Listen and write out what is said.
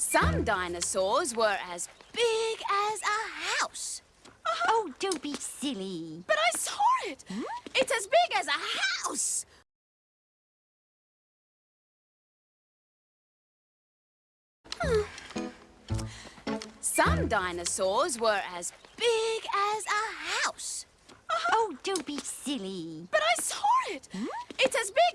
Some dinosaurs were as big as a house. Uh-huh. Oh, don't be silly. But I saw it! Hmm? It's as big as a house! Hmm. Some dinosaurs were as big as a house. Uh-huh. Oh, don't be silly. But I saw it! Hmm? It's as big!